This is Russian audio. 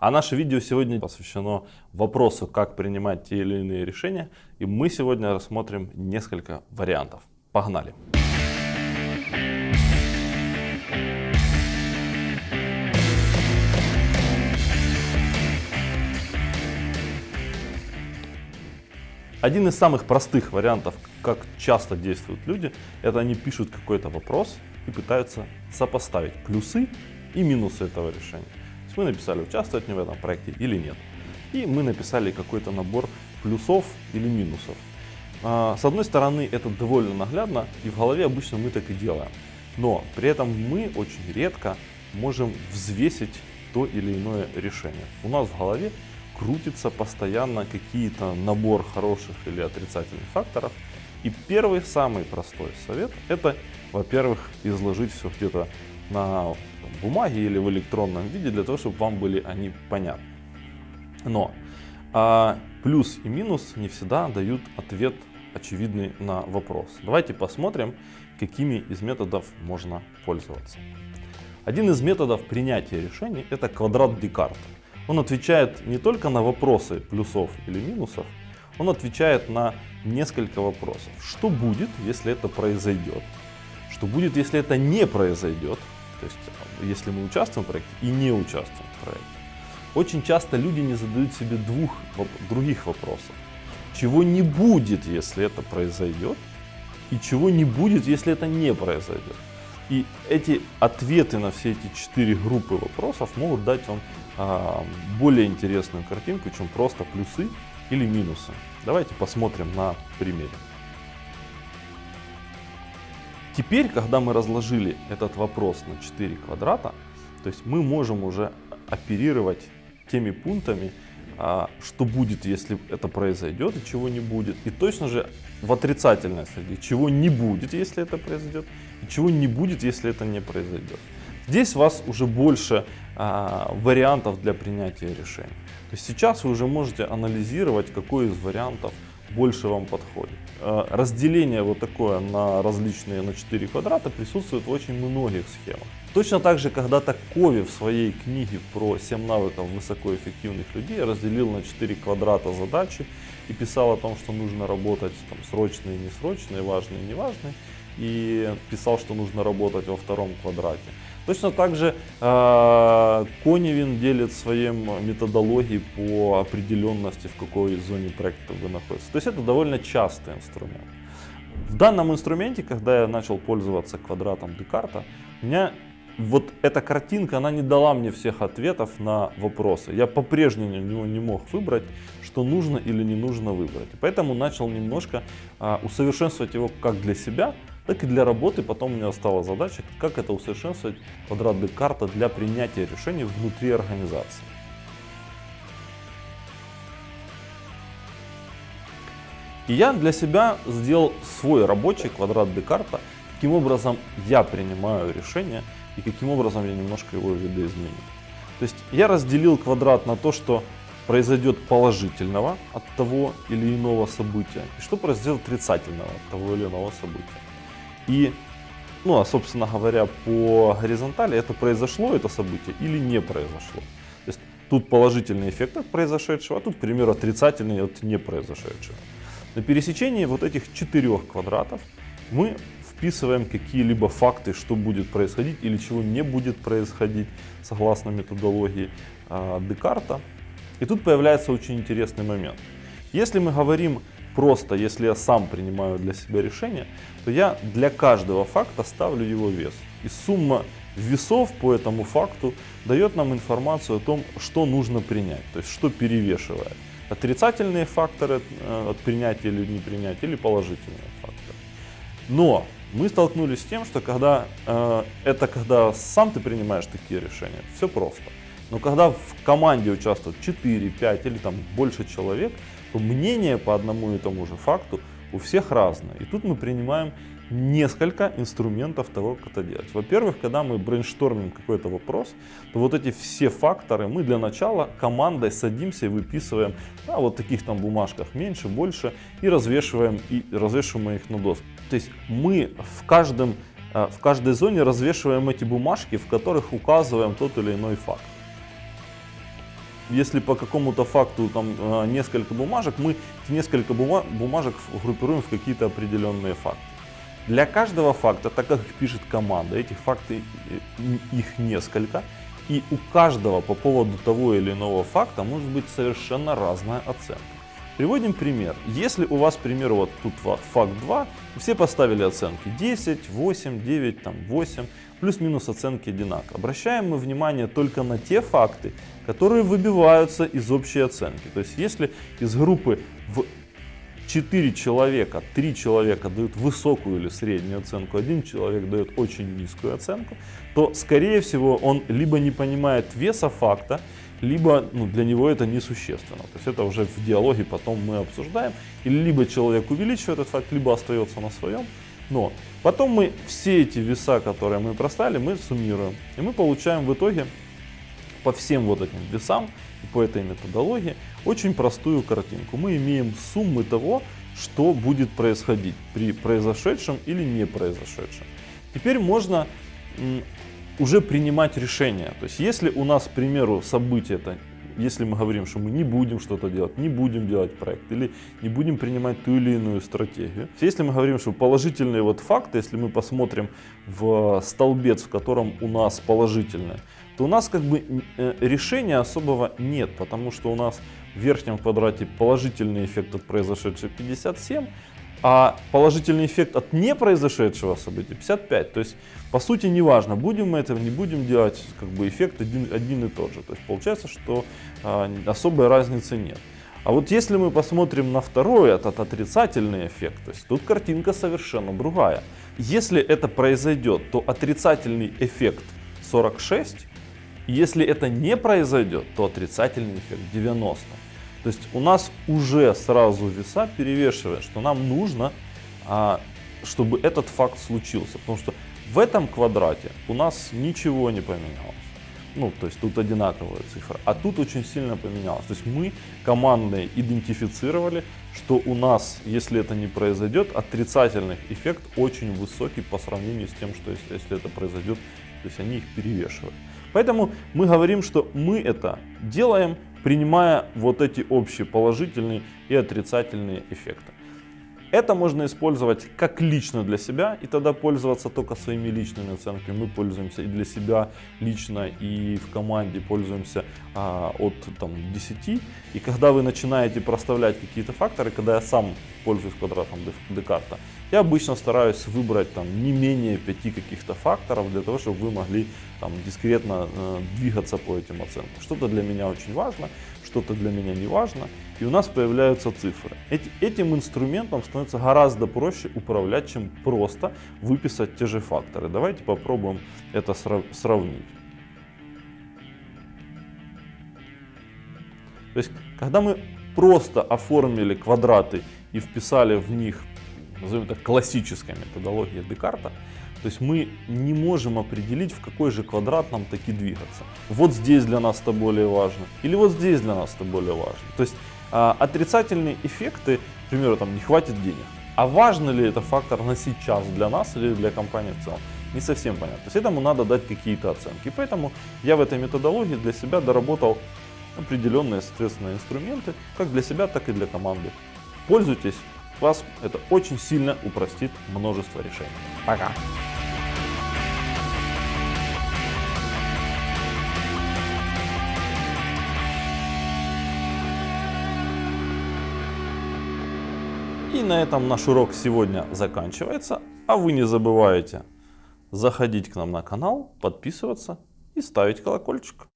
А наше видео сегодня посвящено вопросу, как принимать те или иные решения. И мы сегодня рассмотрим несколько вариантов. Погнали! Один из самых простых вариантов, как часто действуют люди, это они пишут какой-то вопрос и пытаются сопоставить плюсы и минусы этого решения есть мы написали, участвовать мне в этом проекте или нет. И мы написали какой-то набор плюсов или минусов. А, с одной стороны, это довольно наглядно, и в голове обычно мы так и делаем. Но при этом мы очень редко можем взвесить то или иное решение. У нас в голове крутится постоянно какие-то набор хороших или отрицательных факторов. И первый, самый простой совет, это, во-первых, изложить все где-то на бумаге или в электронном виде, для того, чтобы вам были они понятны. Но а, плюс и минус не всегда дают ответ очевидный на вопрос. Давайте посмотрим, какими из методов можно пользоваться. Один из методов принятия решений это квадрат Декарта. Он отвечает не только на вопросы плюсов или минусов, он отвечает на несколько вопросов. Что будет, если это произойдет? Что будет, если это не произойдет? То есть, если мы участвуем в проекте и не участвуем в проекте. Очень часто люди не задают себе двух других вопросов. Чего не будет, если это произойдет, и чего не будет, если это не произойдет. И эти ответы на все эти четыре группы вопросов могут дать вам а, более интересную картинку, чем просто плюсы или минусы. Давайте посмотрим на примере. Теперь, когда мы разложили этот вопрос на 4 квадрата, то есть мы можем уже оперировать теми пунктами, а, что будет, если это произойдет и чего не будет. И точно же в отрицательной среде, чего не будет, если это произойдет, и чего не будет, если это не произойдет. Здесь у вас уже больше а, вариантов для принятия решений. То есть сейчас вы уже можете анализировать, какой из вариантов больше вам подходит. Э, разделение вот такое на различные, на 4 квадрата присутствует в очень многих схемах. Точно так же когда-то Кови в своей книге про 7 навыков высокоэффективных людей разделил на 4 квадрата задачи и писал о том, что нужно работать там, срочные несрочные, важные неважные. И писал, что нужно работать во втором квадрате. Точно так же э, Коневин делит своей методологией по определенности, в какой зоне проекта вы находитесь. То есть это довольно частый инструмент. В данном инструменте, когда я начал пользоваться квадратом Декарта, у меня вот эта картинка, она не дала мне всех ответов на вопросы. Я по-прежнему не мог выбрать, что нужно или не нужно выбрать. поэтому начал немножко а, усовершенствовать его как для себя, так и для работы потом у меня стала задача, как это усовершенствовать квадрат Декарта для принятия решений внутри организации. И я для себя сделал свой рабочий квадрат Декарта, каким образом я принимаю решения и каким образом я немножко его видоизменил. То есть я разделил квадрат на то, что произойдет положительного от того или иного события, и что произойдет отрицательного от того или иного события. И, ну, а собственно говоря, по горизонтали это произошло, это событие, или не произошло. То есть тут положительный эффект от произошедшего, а тут, к примеру, отрицательный от не произошедшего. На пересечении вот этих четырех квадратов мы вписываем какие-либо факты, что будет происходить или чего не будет происходить, согласно методологии э, Декарта. И тут появляется очень интересный момент. Если мы говорим просто, если я сам принимаю для себя решение, то я для каждого факта ставлю его вес. И сумма весов по этому факту дает нам информацию о том, что нужно принять, то есть что перевешивает. Отрицательные факторы э, от принятия или непринятия, или положительные факторы. Но мы столкнулись с тем, что когда э, это когда сам ты принимаешь такие решения, все просто. Но когда в команде участвуют 4, 5 или там больше человек, то мнение по одному и тому же факту у всех разное. И тут мы принимаем несколько инструментов того, как это делать. Во-первых, когда мы брейнштормим какой-то вопрос, то вот эти все факторы мы для начала командой садимся и выписываем на вот таких там бумажках меньше, больше и развешиваем, и развешиваем их на доску. То есть мы в каждом э, в каждой зоне развешиваем эти бумажки, в которых указываем тот или иной факт. если по какому-то факту там э, несколько бумажек, мы несколько бума- бумажек группируем в какие-то определенные факты. Для каждого факта, так как пишет команда, этих фактов их несколько, и у каждого по поводу того или иного факта может быть совершенно разная оценка. Приводим пример. Если у вас, к примеру, вот тут факт 2, все поставили оценки 10, 8, 9, там 8, плюс-минус оценки одинаково. Обращаем мы внимание только на те факты, которые выбиваются из общей оценки. То есть если из группы в 4 человека, 3 человека дают высокую или среднюю оценку, один человек дает очень низкую оценку, то скорее всего он либо не понимает веса факта, либо ну, для него это несущественно. То есть это уже в диалоге потом мы обсуждаем. Или либо человек увеличивает этот факт, либо остается на своем. Но потом мы все эти веса, которые мы проставили, мы суммируем. И мы получаем в итоге по всем вот этим весам по этой методологии очень простую картинку. Мы имеем суммы того, что будет происходить при произошедшем или не произошедшем. Теперь можно уже принимать решения. То есть если у нас, к примеру, событие это если мы говорим, что мы не будем что-то делать, не будем делать проект или не будем принимать ту или иную стратегию. Если мы говорим, что положительные вот факты, если мы посмотрим в столбец, в котором у нас положительные, то у нас как бы э, решения особого нет, потому что у нас в верхнем квадрате положительный эффект от произошедшего 57, а положительный эффект от непроизошедшего события 55. То есть, по сути, неважно, будем мы это, не будем делать, как бы эффект один, один и тот же. То есть, получается, что а, особой разницы нет. А вот если мы посмотрим на второй, этот отрицательный эффект, то есть тут картинка совершенно другая. Если это произойдет, то отрицательный эффект 46, если это не произойдет, то отрицательный эффект 90. То есть у нас уже сразу веса перевешивает, что нам нужно, а, чтобы этот факт случился. Потому что в этом квадрате у нас ничего не поменялось. Ну, то есть тут одинаковая цифра. А тут очень сильно поменялось. То есть мы командные идентифицировали, что у нас, если это не произойдет, отрицательный эффект очень высокий по сравнению с тем, что если, если это произойдет, то есть они их перевешивают. Поэтому мы говорим, что мы это делаем принимая вот эти общие положительные и отрицательные эффекты. Это можно использовать как лично для себя, и тогда пользоваться только своими личными оценками. Мы пользуемся и для себя лично, и в команде пользуемся а, от там, 10. И когда вы начинаете проставлять какие-то факторы, когда я сам пользуюсь квадратом Декарта, я обычно стараюсь выбрать там, не менее пяти каких-то факторов для того, чтобы вы могли там, дискретно э, двигаться по этим оценкам. Что-то для меня очень важно, что-то для меня не важно, и у нас появляются цифры. Эти, этим инструментом становится гораздо проще управлять, чем просто выписать те же факторы. Давайте попробуем это сравнить. То есть, когда мы просто оформили квадраты и вписали в них назовем это классическая методология Декарта, то есть мы не можем определить, в какой же квадрат нам таки двигаться. Вот здесь для нас это более важно, или вот здесь для нас это более важно. То есть а, отрицательные эффекты, к примеру, там не хватит денег. А важно ли это фактор на сейчас для нас или для компании в целом? Не совсем понятно. То есть этому надо дать какие-то оценки. Поэтому я в этой методологии для себя доработал определенные, соответственно, инструменты, как для себя, так и для команды. Пользуйтесь, вас это очень сильно упростит множество решений. Пока! И на этом наш урок сегодня заканчивается. А вы не забывайте заходить к нам на канал, подписываться и ставить колокольчик.